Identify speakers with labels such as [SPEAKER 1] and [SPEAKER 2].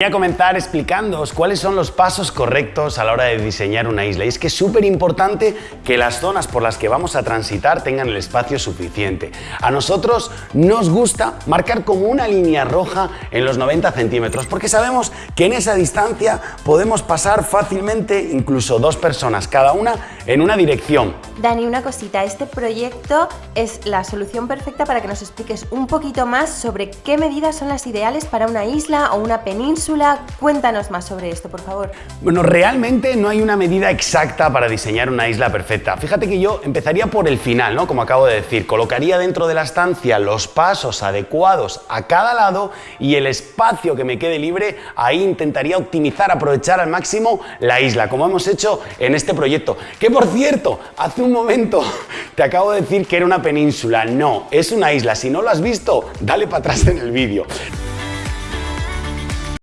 [SPEAKER 1] Voy a comenzar explicándoos cuáles son los pasos correctos a la hora de diseñar una isla. Y es que es súper importante que las zonas por las que vamos a transitar tengan el espacio suficiente. A nosotros nos gusta marcar como una línea roja en los 90 centímetros, porque sabemos que en esa distancia podemos pasar fácilmente incluso dos personas, cada una en una dirección.
[SPEAKER 2] Dani, una cosita, este proyecto es la solución perfecta para que nos expliques un poquito más sobre qué medidas son las ideales para una isla o una península Cuéntanos más sobre esto, por favor.
[SPEAKER 1] Bueno, realmente no hay una medida exacta para diseñar una isla perfecta. Fíjate que yo empezaría por el final, ¿no? Como acabo de decir, colocaría dentro de la estancia los pasos adecuados a cada lado y el espacio que me quede libre, ahí intentaría optimizar, aprovechar al máximo la isla, como hemos hecho en este proyecto. Que por cierto, hace un momento te acabo de decir que era una península. No, es una isla. Si no lo has visto, dale para atrás en el vídeo.